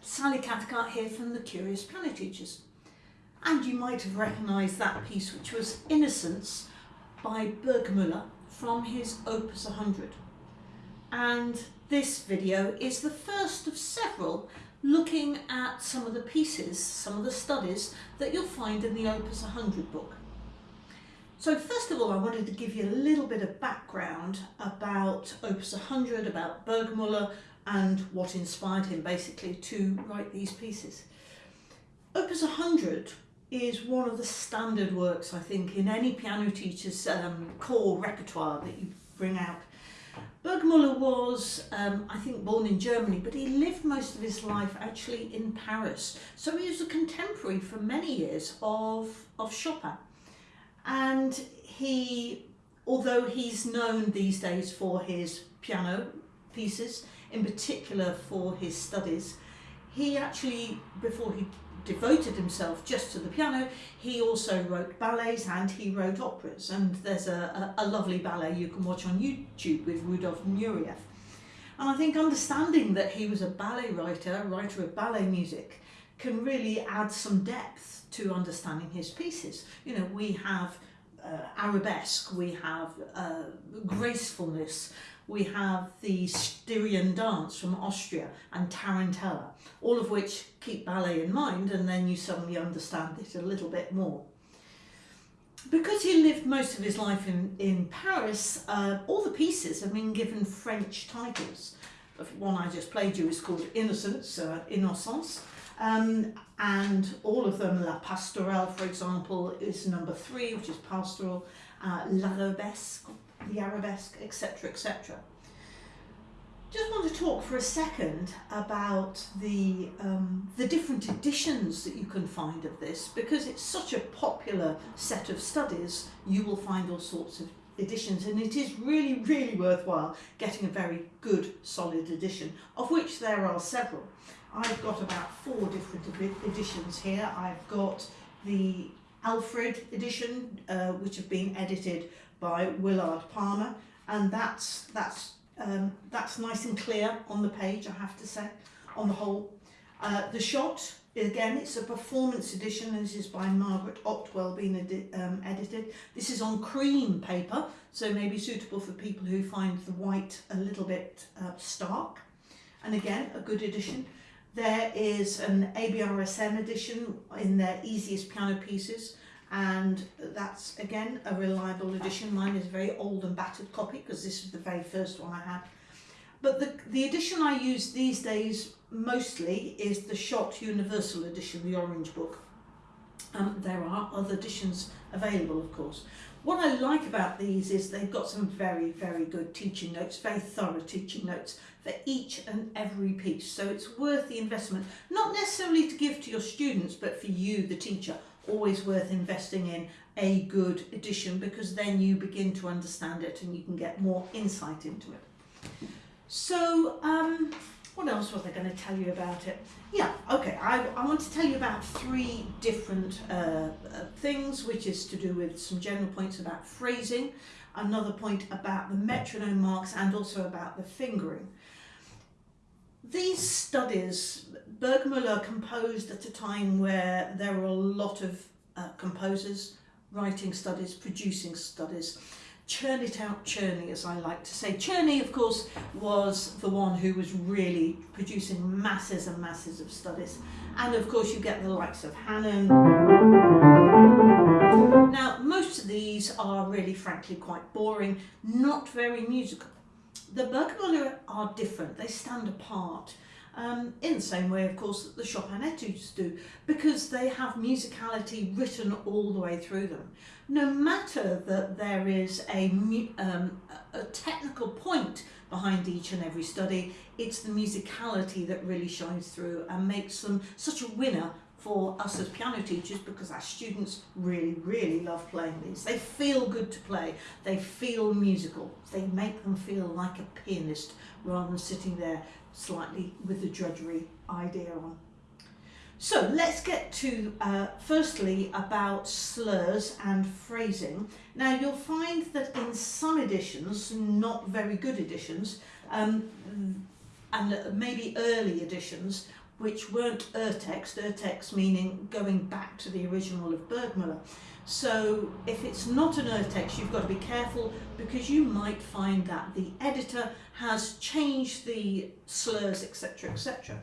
Sally Cathcart here from the Curious Piano Teachers. And you might have recognised that piece which was Innocence by Burgmüller from his Opus 100. And this video is the first of several looking at some of the pieces, some of the studies that you'll find in the Opus 100 book. So first of all, I wanted to give you a little bit of background about Opus 100, about Burgmüller and what inspired him basically to write these pieces. Opus 100 is one of the standard works, I think, in any piano teacher's um, core repertoire that you bring out. Burgmüller was, um, I think, born in Germany, but he lived most of his life actually in Paris. So he was a contemporary for many years of, of Chopin. And he, although he's known these days for his piano pieces, in particular for his studies, he actually, before he devoted himself just to the piano. He also wrote ballets and he wrote operas and there's a, a, a lovely ballet you can watch on YouTube with Rudolf Nureyev. And I think understanding that he was a ballet writer, writer of ballet music, can really add some depth to understanding his pieces. You know, we have uh, arabesque, we have uh, gracefulness, we have the Styrian dance from Austria and Tarantella, all of which keep ballet in mind and then you suddenly understand it a little bit more. Because he lived most of his life in, in Paris, uh, all the pieces have been given French titles. The one I just played you is called Innocence, uh, Innocence, um, and all of them, La Pastorale, for example, is number three, which is pastoral, uh, L'Arabesque, the Arabesque, etc., etc. Just want to talk for a second about the, um, the different editions that you can find of this because it's such a popular set of studies you will find all sorts of editions and it is really really worthwhile getting a very good solid edition of which there are several. I've got about four different editions here. I've got the Alfred edition uh, which have been edited by Willard Palmer and that's that's um, that's nice and clear on the page I have to say on the whole. Uh, the shot again it's a performance edition and this is by Margaret Otwell being edi um, edited. This is on cream paper so maybe suitable for people who find the white a little bit uh, stark and again a good edition. There is an ABRSM edition in their easiest piano pieces and that's again a reliable edition. Mine is a very old and battered copy because this is the very first one I had. But the, the edition I use these days mostly is the Schott Universal Edition, the orange book. Um, there are other editions available of course. What I like about these is they've got some very, very good teaching notes, very thorough teaching notes for each and every piece. So it's worth the investment, not necessarily to give to your students, but for you, the teacher always worth investing in a good edition because then you begin to understand it and you can get more insight into it. So, um, what else was I going to tell you about it? Yeah, okay, I, I want to tell you about three different uh, uh, things, which is to do with some general points about phrasing, another point about the metronome marks and also about the fingering. These studies, Burgmüller composed at a time where there were a lot of uh, composers writing studies, producing studies. Churn it out Czerny, as I like to say. Czerny, of course, was the one who was really producing masses and masses of studies. And of course, you get the likes of Hanon. Now, most of these are really, frankly, quite boring, not very musical. The Burgmüller are different, they stand apart. Um, in the same way, of course, that the Chopin etudes do, because they have musicality written all the way through them. No matter that there is a, um, a technical point behind each and every study, it's the musicality that really shines through and makes them such a winner for us as piano teachers because our students really, really love playing these. They feel good to play, they feel musical, they make them feel like a pianist rather than sitting there slightly with the drudgery idea on. So let's get to uh, firstly about slurs and phrasing. Now you'll find that in some editions, not very good editions, um, and maybe early editions, which weren't urtext, urtext meaning going back to the original of Burgmüller. So if it's not an urtext, you've got to be careful because you might find that the editor has changed the slurs, etc, etc.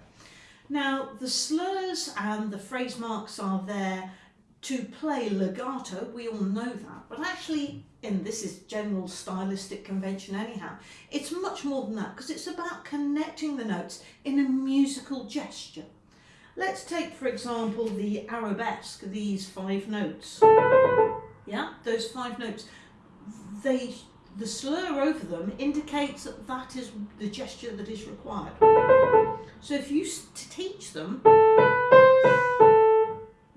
Now, the slurs and the phrase marks are there to play legato, we all know that, but actually, and this is general stylistic convention anyhow, it's much more than that because it's about connecting the notes in a musical gesture. Let's take, for example, the arabesque, these five notes. Yeah, those five notes. They, the slur over them indicates that that is the gesture that is required. So if you teach them,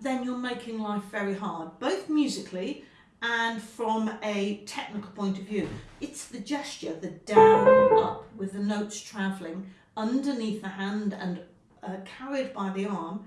then you're making life very hard, both musically and from a technical point of view. It's the gesture, the down, up, with the notes travelling underneath the hand and uh, carried by the arm.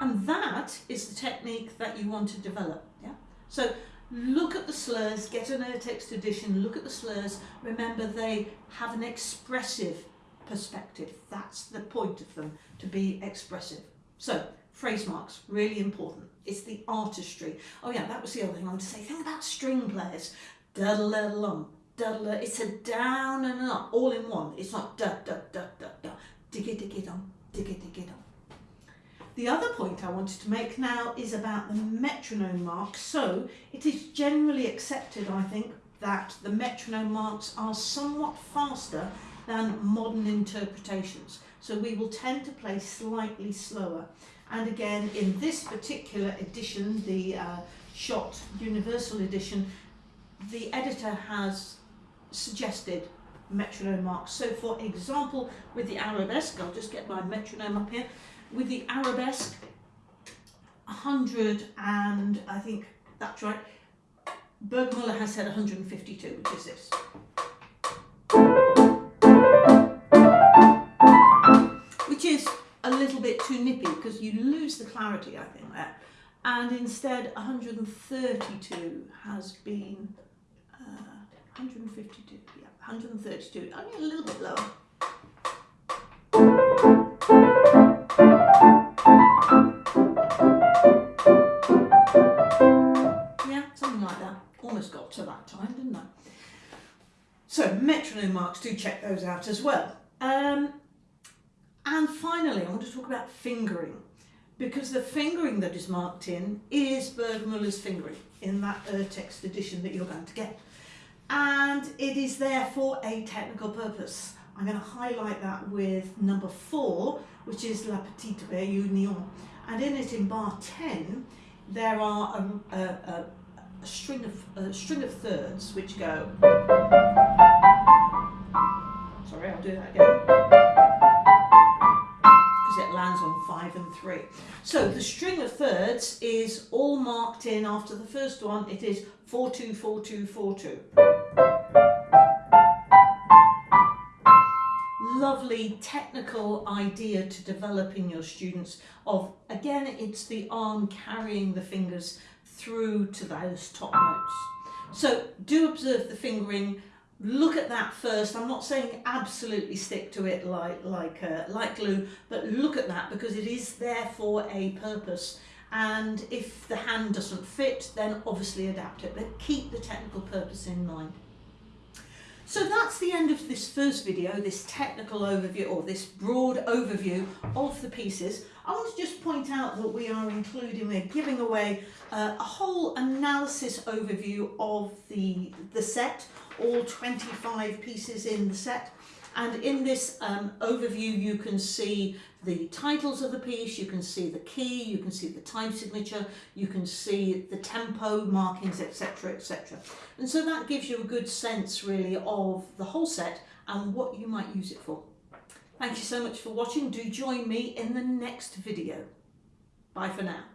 And that is the technique that you want to develop. Yeah. So look at the slurs, get an urtext edition, look at the slurs. Remember they have an expressive perspective. That's the point of them, to be expressive. So, phrase marks, really important. It's the artistry. Oh yeah, that was the other thing I wanted to say. Think about string players. Da da da lum, da da. It's a down and an up, all in one. It's not da da da da da. Diggy diggy dum, diggy diggy dum. The other point I wanted to make now is about the metronome marks. So it is generally accepted, I think, that the metronome marks are somewhat faster than modern interpretations. So we will tend to play slightly slower. And again, in this particular edition, the uh, Schott Universal Edition, the editor has suggested metronome marks. So for example, with the arabesque, I'll just get my metronome up here, with the arabesque, 100 and I think that's right, Burgmüller has said 152, which is this. A little bit too nippy because you lose the clarity, I think, there. And instead, 132 has been uh, 152, yeah, 132, only a little bit lower. Yeah, something like that. Almost got to that time, didn't I? So metronome marks, do check those out as well. Um, and finally, I to talk about fingering because the fingering that is marked in is Burgmüller's fingering in that urtext edition that you're going to get. And it is there for a technical purpose. I'm going to highlight that with number four, which is La Petite Réunion. And in it, in bar 10, there are a, a, a, a string of a string of thirds which go. Sorry, I'll do that again 5 and 3. So the string of thirds is all marked in after the first one. It is 4, 2, 4, 2, 4, 2. Lovely technical idea to developing your students of, again, it's the arm carrying the fingers through to those top notes. So do observe the fingering look at that first. I'm not saying absolutely stick to it like like uh, like glue, but look at that because it is there for a purpose. And if the hand doesn't fit, then obviously adapt it, but keep the technical purpose in mind. So that's the end of this first video, this technical overview or this broad overview of the pieces. I want to just point out that we are including, we're giving away uh, a whole analysis overview of the, the set all 25 pieces in the set. And in this um, overview, you can see the titles of the piece, you can see the key, you can see the time signature, you can see the tempo markings, etc, etc. And so that gives you a good sense really of the whole set and what you might use it for. Thank you so much for watching. Do join me in the next video. Bye for now.